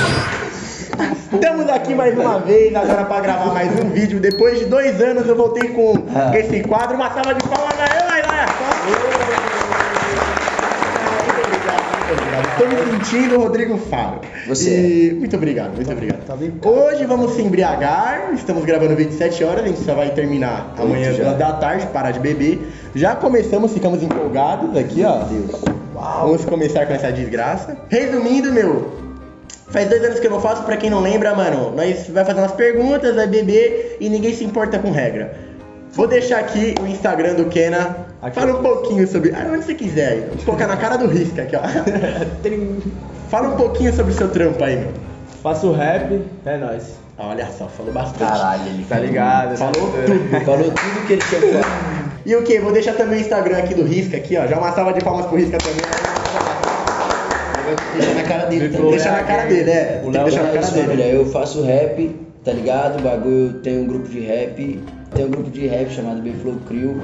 Estamos aqui mais uma vez, agora para gravar mais um vídeo. Depois de dois anos eu voltei com Ah. esse quadro. Uma salva de palmas aí, vai lá. Estou me sentindo Rodrigo Faro. Você E... Muito obrigado, muito obrigado. Tá bem? Hoje vamos se embriagar. Estamos gravando o vídeo 7 horas. A gente só vai terminar amanhã já. da tarde, parar de beber. Já começamos, ficamos empolgados aqui, ó. Vamos começar com essa desgraça. Resumindo, meu, Faz dois anos que eu não faço, pra quem não lembra, mano, nós vai fazer umas perguntas, vai beber e ninguém se importa com regra. Vou deixar aqui o Instagram do Kena. Aqui. Fala um pouquinho sobre. Ah, onde você quiser aí. Vou colocar na cara do risco aqui, ó. Fala um pouquinho sobre o seu trampo aí, meu. Faço rap, é nóis. Olha só, falou bastante. Caralho, ele Tá ligado? Falou né? tudo. Falou tudo que ele tinha que falar. E o que? Vou deixar também o Instagram aqui do Risca aqui, ó. Já uma salva de palmas pro Risca também. Deixa na cara dele também. Deixa na cara dele, é. O Léo deixar na cara isso, dele. família, eu faço rap, tá ligado? O bagulho tem um grupo de rap. Tem um grupo de rap chamado B-Flow Crew.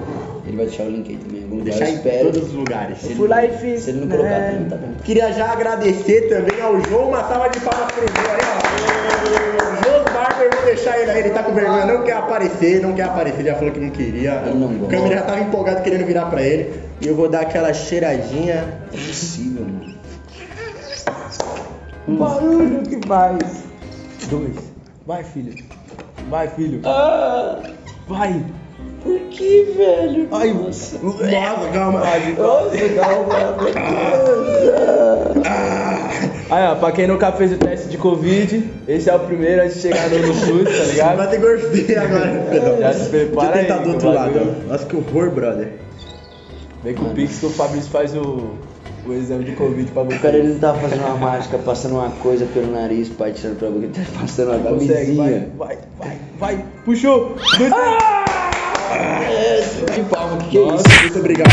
Ele vai deixar o link aí também. Vou deixar em espero. todos os lugares. Se ele- Fui lá e fiz, Se ele não colocar, né? também tá bom. Queria já agradecer também ao João, uma salva de palmas pro João aí, ó. João Barber, vou deixar ele aí, ele tá com vergonha, não quer aparecer, não quer aparecer, já falou que não queria. Ele não o gosta. câmera já tava empolgado querendo virar pra ele. E eu vou dar aquela cheiradinha. É possível, mano. Barulho que faz. Dois. Vai, filho. Vai, filho. Ah, Vai. por que, velho? Ai, nossa. Nossa, calma. Nossa, calma. Aí, ó, pra quem nunca fez o teste de Covid, esse é o primeiro antes de chegar no, SUS, tá Vai ligado? ter gorfeia agora, Pedro. Já se prepara Deixa eu tentar aí, do outro lado. Nossa, que horror, brother. Vem com o Pix que o Fabrício faz o, o exame de Covid pra O cara ele não tava fazendo uma mágica, passando uma coisa pelo nariz, pai, tirando pra boca, ele tá passando uma Consegue, vai, camisinha. vai, vai, vai. Puxou. Dois, É, de palma, o que, que é isso? muito obrigado.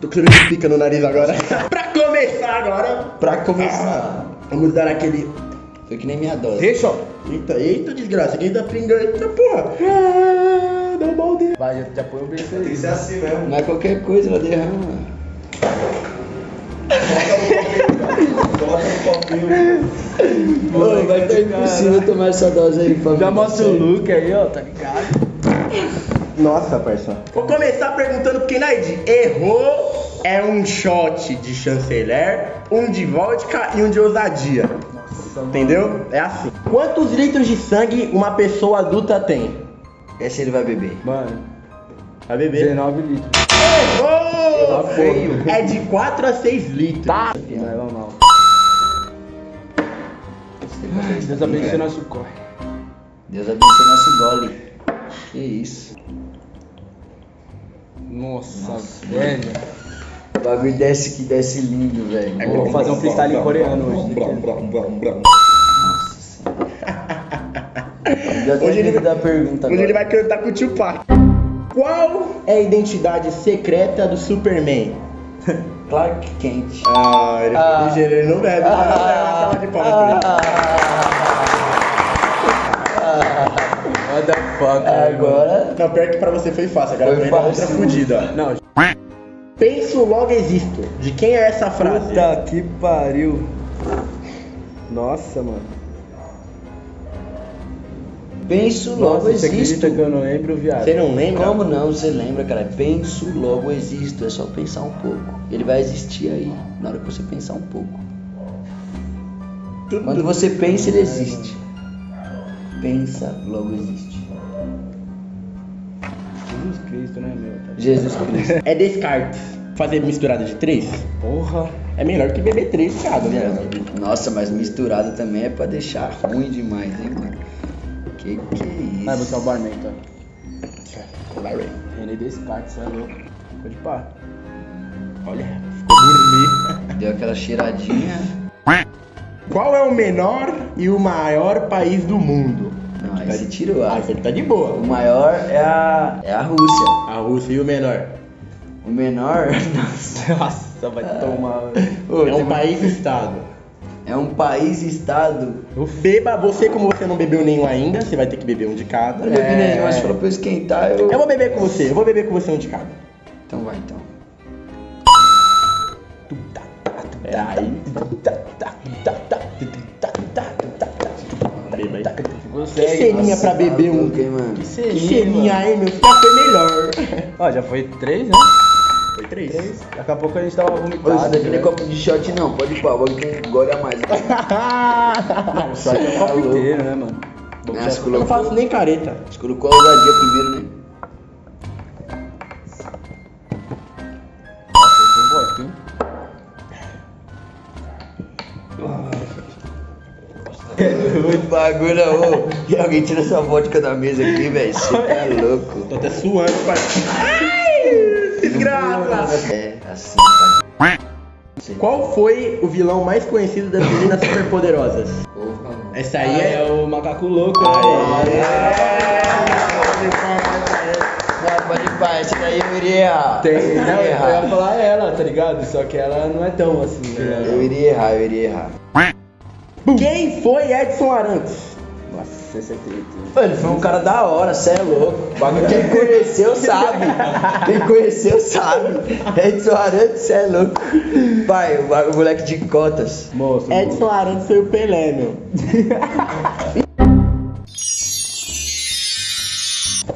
Tô com de pica no nariz agora. pra começar agora, Pra começar. vamos dar aquele Foi que nem minha dose. Deixa, ó. Eita, eita, desgraça, quem tá pingando? Eita, porra! Ah, dá um balde. Vai, já, já põe o berço aí. Isso é assim mesmo. Mas qualquer coisa ela derrama. Coloca no copinho. Ô, vai que ser impossível tomar essa dose aí, família. Já mostra o look aí, ó, tá ligado? Nossa, parça. Vou começar perguntando porque Naid errou. É um shot de chanceler, um de vodka e um de ousadia. Nossa, mano. Entendeu? É assim. Quantos litros de sangue uma pessoa adulta tem? Essa ele vai beber. Mano, Vai beber. 19 litros. Errou! Feio. É de 4 a 6 litros. Tá. Vai, vamos mal. Deus abençoe nosso corre. Deus abençoe nosso gole. Que isso. Nossa, Nossa, velho. O bagulho desce que desce lindo, velho. É Vou fazer um freestyle em coreano hoje. Nossa senhora. Já Hoje ele- ele da pergunta Hoje agora. ele vai cantar com o Tupac. Qual é a identidade secreta do Superman? Clark Kent. Ah, ele Ah. foi ligeiro, ele não bebe. Ah, palmas pra What the fuck, Ah, velho. Agora. Não, pior que pra você foi fácil, agora Foi pra mim é outra ó. Não, Penso, logo existo. De quem é essa frase? puta que pariu. Nossa, mano. Penso, logo Nossa, você existo. acredita que eu não lembro, viado? Você não lembra? Como não? Você lembra, cara? Penso, logo existo. É só pensar um pouco. Ele vai existir aí, na hora que você pensar um pouco. Quando você pensa, ele existe. Pensa, logo existe. Jesus Cristo, né, meu? Tá- Jesus Cristo. É Descartes. Fazer misturada de três Porra. é melhor que beber três, cara. Nossa, mas misturado também é pra deixar ruim demais, hein, mano? Que que é Vai isso? buscar o barman, então. Vai, Ray. René Descartes, você é louco. Pode pá. Olha, ficou gourmet. Deu aquela cheiradinha. Qual é o menor e o maior país do mundo? Não, aí você tirou. Ah, Ah, você tá de o boa. maior é a, é a Rússia. A Rússia e o menor. O menor, nossa, vai tomar. Ô, É tem um país-estado. É um país-estado. Beba, você como você não bebeu nenhum ainda, você vai ter que beber um de cada. Eu não bebi nenhum, mas falou pra eu esquentar, eu. Eu vou beber com você, eu vou beber com você um de cada. Então vai, então. É aí. Que ceninha pra beber um. Que Que selinha, aí, meu. Já foi melhor. Ó, já foi três, né? Três. Três. Daqui a pouco a gente tava Ô, vomitado. Isso daqui não é né? copo de shot não, pode ir pá, o bagulho tem gole a mais. Não, só que é o copo inteiro, né, mano? Né, Já- você Eu não faço nem careta. Você colocou a ousadia primeiro, né? Um. Muito bagulho, ô. E alguém tira essa vodka da mesa aqui, velho. Você tá louco. Tô até suando, parceiro. É, assim. Qual foi o vilão mais conhecido das meninas superpoderosas? Essa aí Aí é. é o macaco louco, né? Não, pode ir pá, esse daí eu iria errar. Tem, eu não, eu ia falar ela, tá ligado? Só que ela não é tão assim, né? Eu iria errar, eu iria errar. Quem foi Edson Arantes? Mano, foi um cara da hora, cê é louco. Quem conheceu sabe. Quem conheceu sabe. Edson Arantes, cê é louco. Pai, o, moleque de cotas. Moço, Edson Arantes foi o Pelé, meu.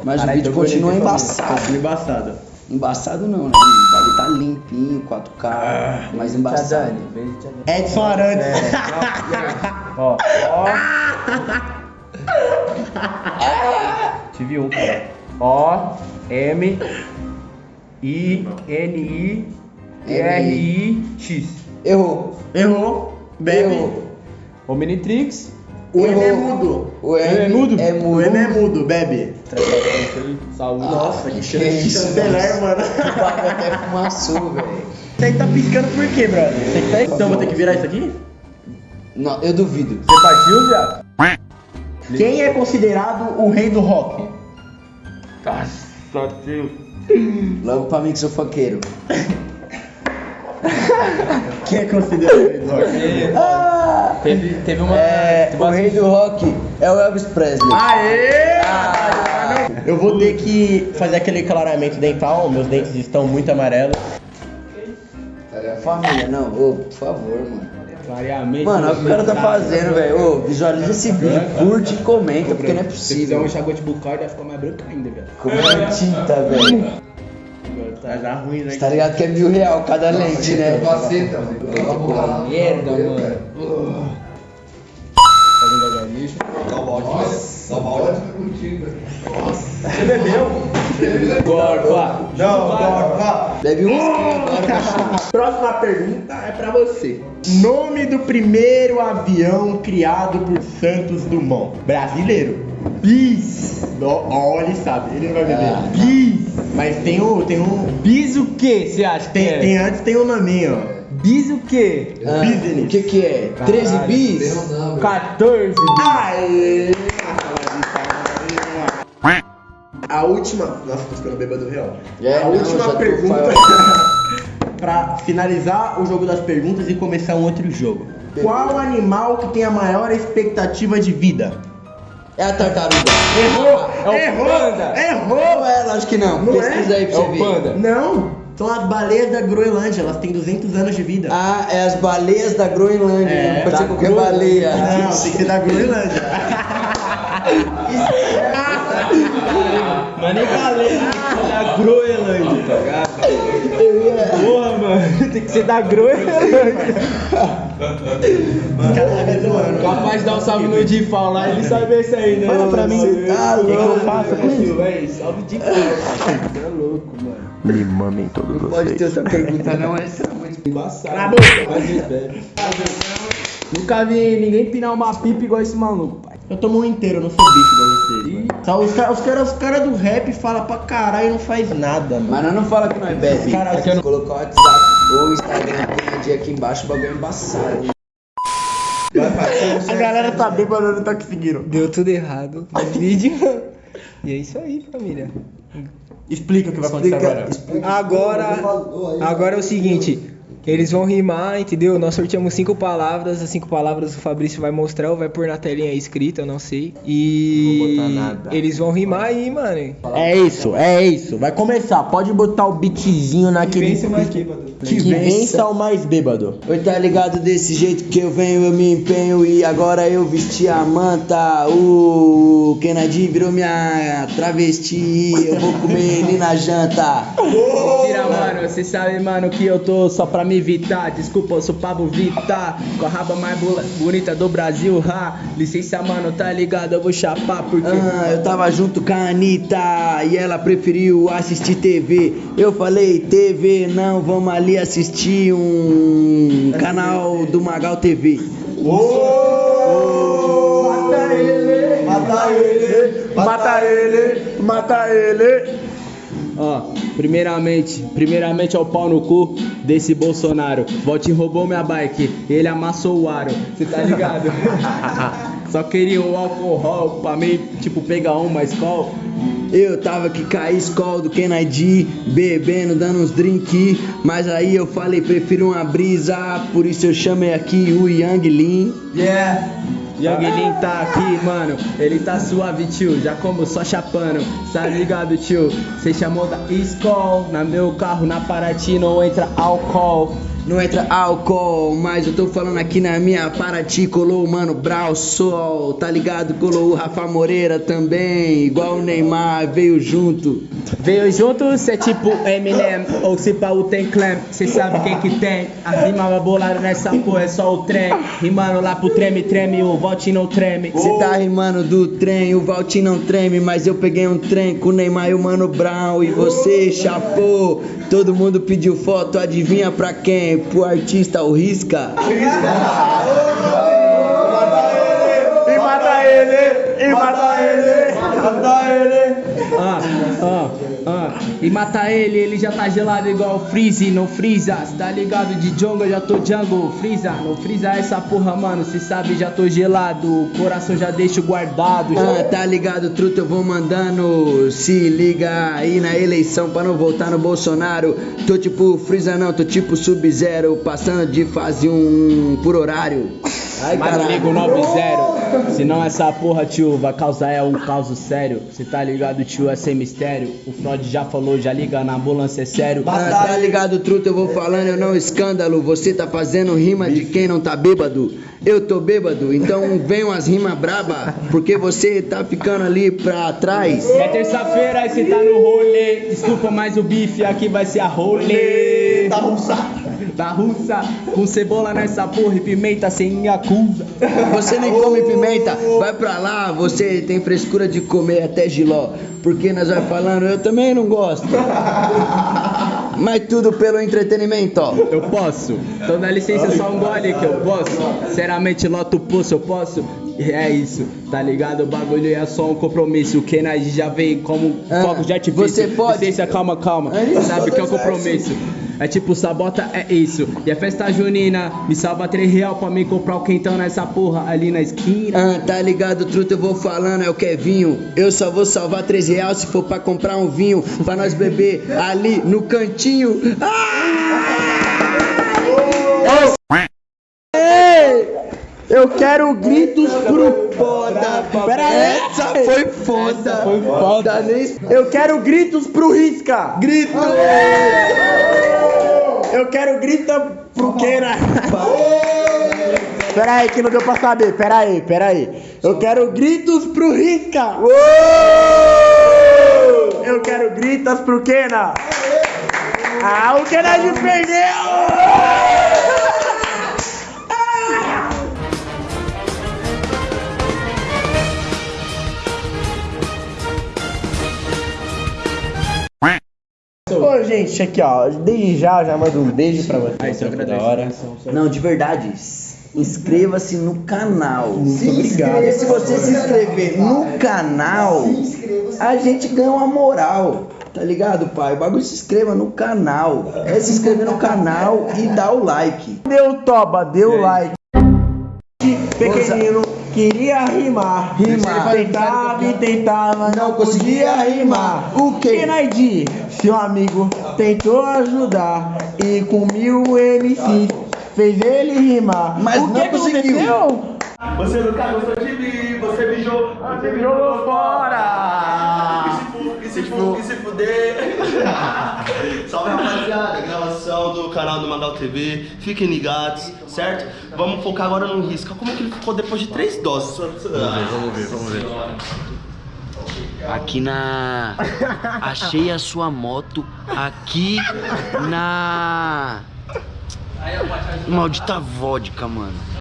Mas o vídeo continua embaçado. Embaçado. Embaçado não, né? O bagulho tá limpinho, 4K, mas embaçado. Edson Arantes. Ó, ó. Tive um. O, M, I, N, I, R, I, X. Errou. Errou. Bebe. Errou. Omnitrix. O M é mudo. O M é mudo? É O. M é mudo, bebe. Saúde. Nossa, que chanceler, mano. Até fumaçou, velho. Isso aí tá piscando por quê, brother? Tá... Então vou ter que virar isso aqui? Não, eu duvido. Você partiu, viado? Quem é considerado o rei do rock? Nossa, Deus. Logo pra mim que sou funkeiro. Quem é considerado o rei do rock? Ah, Teve, teve uma. é, teve o rei do rock é o Elvis Presley. Aê! Eu vou ter que fazer aquele clareamento dental, meus dentes estão muito amarelos. Família, não, ô, por favor, mano. Clareamento. Mano, olha o que o cara tá fazendo, velho. Ô, visualiza esse vídeo, curte e comenta, porque não é Se fizer possível. um enxaguante bucal, vai ficar mais branco ainda, velho. Comenta tinta, velho. Tá já ruim, né? Você tá ligado que é mil real cada lente, né? Merda, mano. Fazendo agarismo. Você bebeu? Gorfa. Não, Gorfa. Bebe um. Próxima pergunta é pra você. Nome do primeiro avião criado por Santos Dumont. Brasileiro. Bis. Ele sabe, ele não vai beber. Ah. Bis. Mas tem um, tem um, Bis o que você acha que tem, é? tem antes tem um nominho, ó. Bis o que? Ah, Business. o que que é? 13 bis? 14 bis. Aê! A última. Nossa, tô ficando bêbado real. É, a não, última pergunta. pra finalizar o jogo das perguntas e começar um outro jogo. Qual animal que tem a maior expectativa de vida? É a tartaruga. Errou! É o errou! panda. Errou! Não é, lógico que não. Não Pesquisa é? aí pra É você o ver. panda. Não! São as baleias da Groenlândia, elas têm 200 anos de vida. Ah, é as baleias da Groenlândia. É, não pode ser qualquer Groenlândia. baleia. Não, tem que ser da Groenlândia. Mas nem ser da Groenlândia, tá ligado? Eu ia. Porra, mano, tem que ser da Groenlândia. Capaz de dar um salve no Edifal lá, ele sabe esse aí, né? Fala pra mim. Você Tá O que, que eu louco, faço com isso? Véi, salve Edifal. Você é louco, mano. Me mamem todos Não pode ter outra pergunta, não. Essa é muito Embaçado. Cala a boca. Mas. Nunca vi ninguém pinar uma pipa igual esse maluco, pai. Eu tomo um inteiro, eu não sou bicho igual vocês. mano. Só Os caras os cara, os cara do rap falam pra caralho e não faz nada, mano. Mas nós não fala que nós bebe. Cara, Aqui eu não... Colocar o WhatsApp ou o Instagram tem dia aqui embaixo, o bagulho é embaçado. A galera tá bêbada, não tá conseguindo. Deu tudo errado no vídeo. E é isso aí, família. Explica o que vai acontecer Explica, agora. explica. Agora, agora é o seguinte: Eles vão rimar, entendeu? Nós sorteamos cinco palavras, as cinco palavras o Fabrício vai mostrar ou vai pôr na telinha aí escrita, eu não sei. E Não vou botar nada. eles vão rimar aí, mano. É isso, é isso. Vai começar. Pode botar o beatzinho naquele. Vence o mais bêbado. Que Que vença vença. o mais bêbado. Oi, tá ligado desse jeito que eu venho, eu me empenho e agora eu vesti a manta. O Kennedy virou minha travesti, eu vou comer ele na janta. Mentira, mano, cê sabe, mano, que eu tô só pra me evitar. Desculpa, eu sou Pablo Vittar. Com a raba mais bonita do Brasil, ha. Licença, mano, tá ligado? Eu vou chapar porque. Ah, eu tava junto com a Anitta e ela preferiu assistir TV. Eu falei, TV, não, vamos ali assistir um canal do Magal TV. Mata ele, mata ele, mata ele, mata ele. Ó, primeiramente, primeiramente ao pau no cu desse Bolsonaro. Volte roubou minha bike, ele amassou o aro. Cê tá ligado? Só queria o álcool pra mim, tipo, pegar uma escola. Eu tava com a escola do Kennedy, bebendo, dando uns drink, mas aí eu falei, prefiro uma brisa, por isso eu chamei aqui o Yang Lin. Yeah. Young Lin tá aqui, mano. Ele tá suave, tio. Já como só chapando. Tá ligado, tio? Cê chamou da Skol. Na meu carro, na Paraty, não entra álcool. Não entra álcool, mas eu tô falando aqui na minha Paraty, colou o mano Brau Sol, tá ligado? Colou o Rafa Moreira também, igual o Neymar, veio junto. Veio junto, cê é tipo Eminem. Ou se pá, o tem clam. Cê sabe quem que tem. A rima bolada nessa porra é só o trem. Rimando lá pro treme, treme. O volte não treme. Cê tá rimando do trem, o Valtinho não treme, mas eu peguei um trem com o Neymar e o Mano Brown e você chapou. Todo mundo pediu foto, adivinha pra quem? Pro artista o Risca. E mata ele, e mata ele, mata ele. Ah, ah, ah. E mata ele, ele já tá gelado igual o Freeze, não Freeza. Cê tá ligado de jungle, já tô jungle. Freeza, não Freeza essa porra, mano. Cê sabe, já tô gelado. O coração já deixo guardado. Ah, Já... tá ligado, truta, eu vou mandando. Se liga aí na eleição pra não votar no Bolsonaro. Tô tipo Freeza, não, tô tipo Sub-Zero, passando de fase um por horário. Ai, Mas não ligo 9-0. Senão essa porra, tio, vai causar é um caso sério. Cê tá ligado, tio, é sem mistério. O Freud já falou, já liga na ambulância, é sério. Ah, tá ligado, truta, eu vou falando, eu não escândalo. Você tá fazendo rima de quem não tá bêbado. Eu tô bêbado, então vem umas rimas braba, porque você tá ficando ali pra trás. É terça-feira e cê tá no rolê. Desculpa, mas o bife aqui vai ser a rolê. Da russa. Da russa, com cebola nessa porra e pimenta sem acusa. Você nem come pimenta, vai pra lá, você tem frescura de comer até giló. Porque nós vai falando, eu também não gosto. Mas tudo pelo entretenimento, ó. Eu posso. Então dá licença, só um gole que eu posso. Sinceramente, loto o pulso, eu posso. E É isso, tá ligado? O bagulho é só um compromisso. O Kennedy já veio como Ah, fogo de artifício. você pode- Licença, calma, calma. É Sabe que é um dois compromisso. É tipo, sabota é isso. E a festa junina, me salva 3 real pra mim comprar o quentão nessa porra ali na esquina. Ah, tá ligado, truta, eu vou falando, é o Kevinho. Eu só vou salvar 3 reais se for pra comprar um vinho, pra nós beber ali no cantinho. Eu quero gritos pro foda. Pera aí. Essa foi foda. Foi foda. Eu quero gritos pro Risca. Grito! Eu quero grita pro Kena. Pera aí que não deu pra saber. Pera aí, pera aí. Eu quero gritos pro Risca. Eu quero gritas pro Kena. Ah, o Kennedy perdeu! Ô, gente, aqui ó, desde já, já mando um beijo pra vocês. Só da agradeço. hora. Não, de verdade, inscreva-se no canal. Muito obrigado. Porque se você se inscrever no canal, a gente ganha uma moral. Tá ligado, pai? O bagulho se inscreva no canal. É se inscrever no canal e dar o like. Deu toba, deu like. Pequenino queria rimar. Rimar. Tentava e tentava, Não conseguia rimar. O quê? Kennedy, Seu amigo tentou ajudar e com mil MCs fez ele rimar. Mas o que não que conseguiu. aconteceu? Você nunca gostou de mim, você me jogou, você me jogou fora. E se fu- e se fuder. Salve rapaziada, gravação do canal do Mandal TV. Fiquem ligados, certo? Vamos focar agora no risco. Como que ele ficou depois de três doses? Vamos ver, vamos ver, vamos ver. Aqui na. Achei a sua moto aqui na. Maldita vodka, mano.